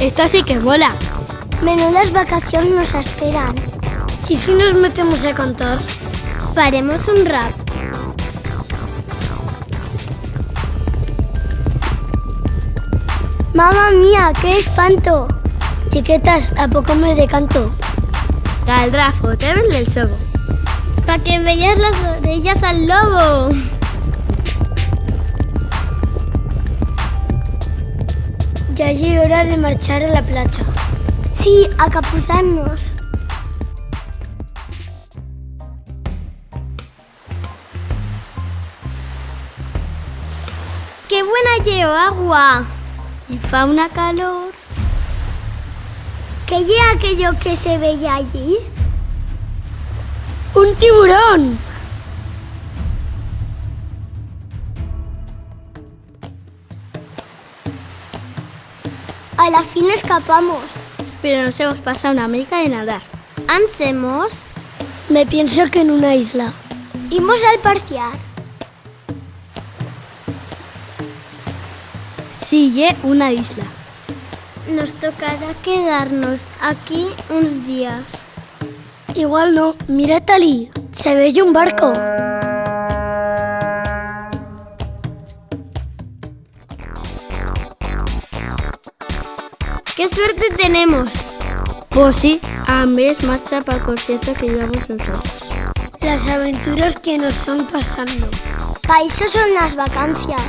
Esto sí que mola. Menudas vacaciones nos esperan. ¿Y si nos metemos a cantar? Faremos un rap. Mamma mía, qué espanto. Chiquetas, ¿a poco me decanto? Caldrá foteros del sobo. Pa' que veas las orejas al lobo. Ya es hora de marchar a la playa. Sí, a capuzarnos. ¡Qué buena llevo agua! Y fa una calor. ¿Qué lleva aquello que se veía allí? ¡Un tiburón! A la fin escapamos. Pero nos hemos pasado una América de nadar. ¿Ansemos? Me pienso que en una isla. Imos al parciar. Sigue una isla. Nos tocará quedarnos aquí uns días. Igual no. Mira Talí. Se ve un barco. ¡Qué suerte tenemos! Pues sí, a mes marcha para el concierto que llevamos nosotros. Las aventuras que nos son pasando. Países son las vacancias.